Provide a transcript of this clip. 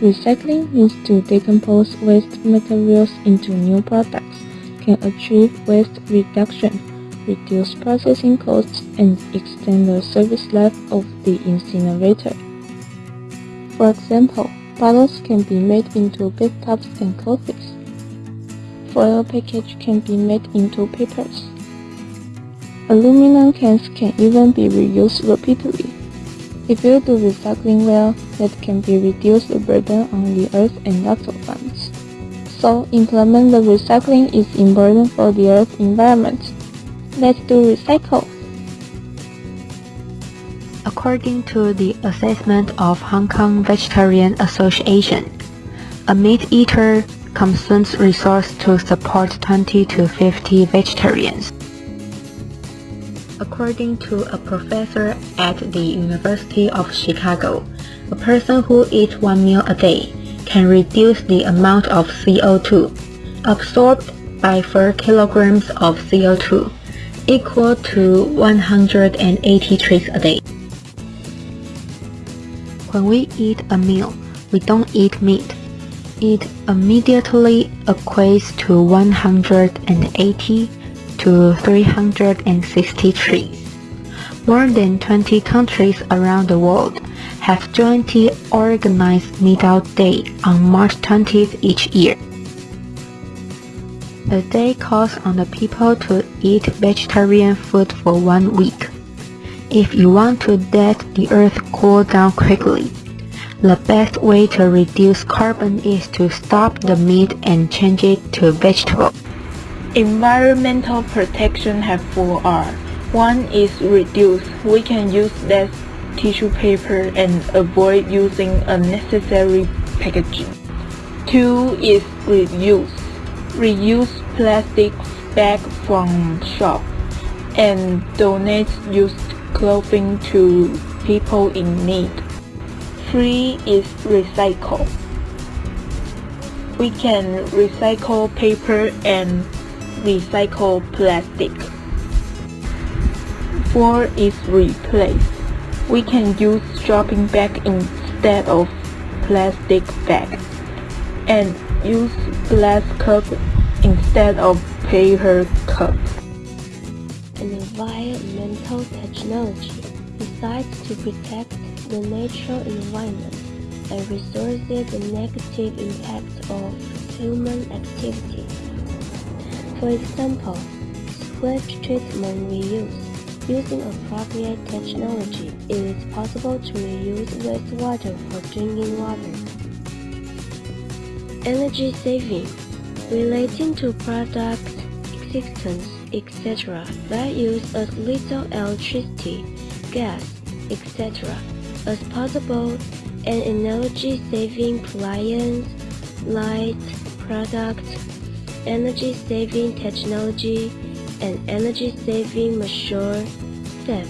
Recycling means to decompose waste materials into new products, can achieve waste reduction, reduce processing costs, and extend the service life of the incinerator. For example, bottles can be made into bathtubs and coffees. Foil package can be made into papers. Aluminum cans can even be reused repeatedly. If you do recycling well, that can be reduce the burden on the earth and lots of funds. So implement the recycling is important for the earth environment. Let's do recycle. According to the assessment of Hong Kong Vegetarian Association, a meat eater consumes resources to support 20 to 50 vegetarians. According to a professor at the University of Chicago, a person who eats one meal a day can reduce the amount of CO2 absorbed by 4 kilograms of CO2, equal to 180 trees a day. When we eat a meal, we don't eat meat. It immediately equates to 180 to 360 trees. More than 20 countries around the world have jointly organized Meat-Out Day on March 20th each year. The day calls on the people to eat vegetarian food for one week. If you want to let the earth cool down quickly, the best way to reduce carbon is to stop the meat and change it to vegetable. Environmental protection have four R. One is reduce. We can use less tissue paper and avoid using unnecessary packaging. Two is reuse. Reuse plastic bag from shop and donate used clothing to people in need. Three is recycle. We can recycle paper and recycle plastic. 4 is replace. We can use shopping bag instead of plastic bag and use glass cup instead of paper cup. Environmental technology decides to protect the natural environment and resources the negative impact of human activity. For example, sewage treatment reuse. Using appropriate technology, it is possible to reuse wastewater for drinking water. Energy saving relating to product existence, etc. that use as little electricity, gas, etc. as possible and energy-saving appliance, light, product, energy-saving technology, and energy-saving mature step.